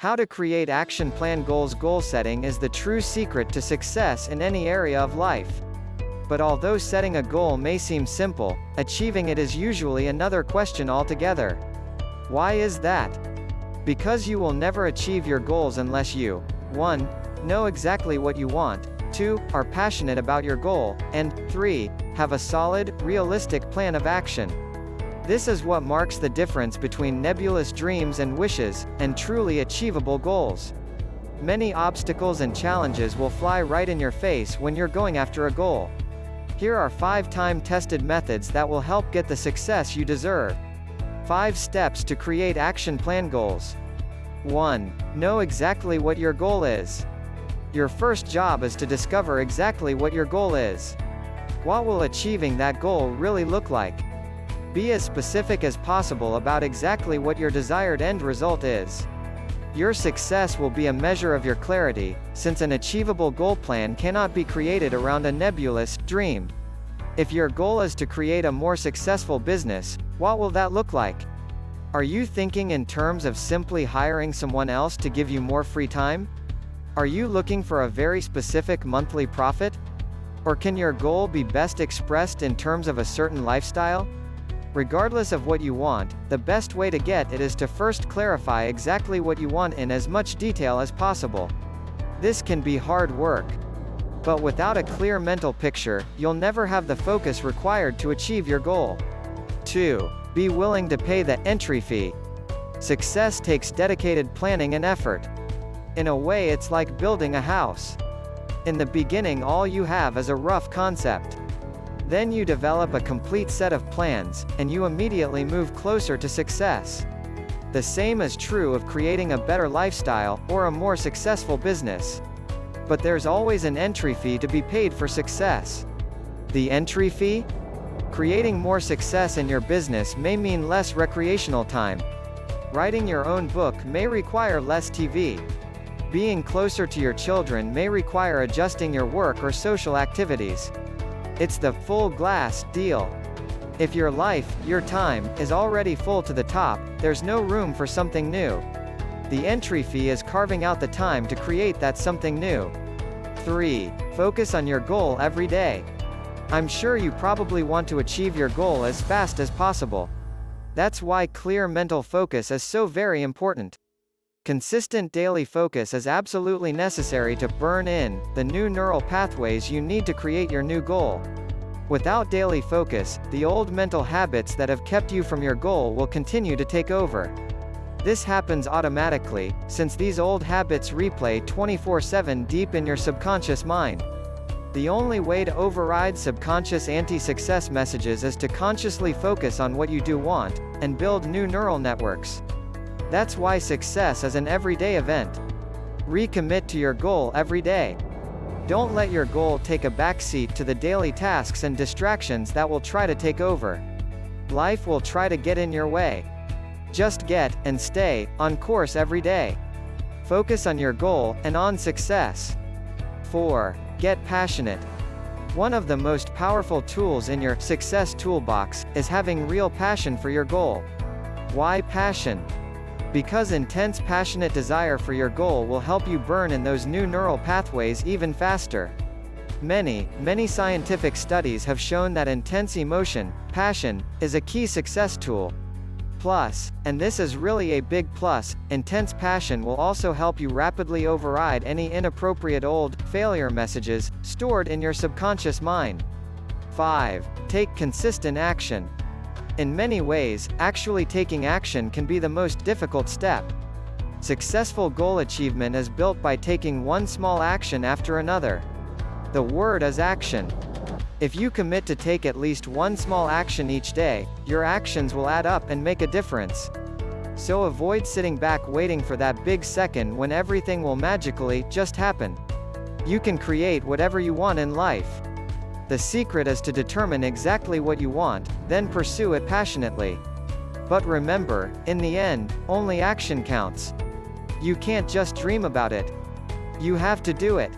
How to create action plan goals Goal setting is the true secret to success in any area of life. But although setting a goal may seem simple, achieving it is usually another question altogether. Why is that? Because you will never achieve your goals unless you 1. Know exactly what you want, 2. Are passionate about your goal, and 3. Have a solid, realistic plan of action. This is what marks the difference between nebulous dreams and wishes, and truly achievable goals. Many obstacles and challenges will fly right in your face when you're going after a goal. Here are 5 time-tested methods that will help get the success you deserve. 5 steps to create action plan goals. 1. Know exactly what your goal is. Your first job is to discover exactly what your goal is. What will achieving that goal really look like? Be as specific as possible about exactly what your desired end result is. Your success will be a measure of your clarity, since an achievable goal plan cannot be created around a nebulous dream. If your goal is to create a more successful business, what will that look like? Are you thinking in terms of simply hiring someone else to give you more free time? Are you looking for a very specific monthly profit? Or can your goal be best expressed in terms of a certain lifestyle? Regardless of what you want, the best way to get it is to first clarify exactly what you want in as much detail as possible. This can be hard work. But without a clear mental picture, you'll never have the focus required to achieve your goal. 2. Be willing to pay the entry fee. Success takes dedicated planning and effort. In a way it's like building a house. In the beginning all you have is a rough concept. Then you develop a complete set of plans, and you immediately move closer to success. The same is true of creating a better lifestyle, or a more successful business. But there's always an entry fee to be paid for success. The entry fee? Creating more success in your business may mean less recreational time. Writing your own book may require less TV. Being closer to your children may require adjusting your work or social activities. It's the full glass deal. If your life, your time, is already full to the top, there's no room for something new. The entry fee is carving out the time to create that something new. 3. Focus on your goal every day. I'm sure you probably want to achieve your goal as fast as possible. That's why clear mental focus is so very important. Consistent daily focus is absolutely necessary to burn in the new neural pathways you need to create your new goal. Without daily focus, the old mental habits that have kept you from your goal will continue to take over. This happens automatically, since these old habits replay 24-7 deep in your subconscious mind. The only way to override subconscious anti-success messages is to consciously focus on what you do want, and build new neural networks. That's why success is an everyday event. Recommit to your goal every day. Don't let your goal take a backseat to the daily tasks and distractions that will try to take over. Life will try to get in your way. Just get, and stay, on course every day. Focus on your goal, and on success. 4. Get passionate. One of the most powerful tools in your success toolbox is having real passion for your goal. Why passion? Because intense passionate desire for your goal will help you burn in those new neural pathways even faster. Many, many scientific studies have shown that intense emotion, passion, is a key success tool. Plus, and this is really a big plus, intense passion will also help you rapidly override any inappropriate old, failure messages, stored in your subconscious mind. 5. Take consistent action. In many ways, actually taking action can be the most difficult step. Successful goal achievement is built by taking one small action after another. The word is action. If you commit to take at least one small action each day, your actions will add up and make a difference. So avoid sitting back waiting for that big second when everything will magically just happen. You can create whatever you want in life. The secret is to determine exactly what you want, then pursue it passionately. But remember, in the end, only action counts. You can't just dream about it. You have to do it.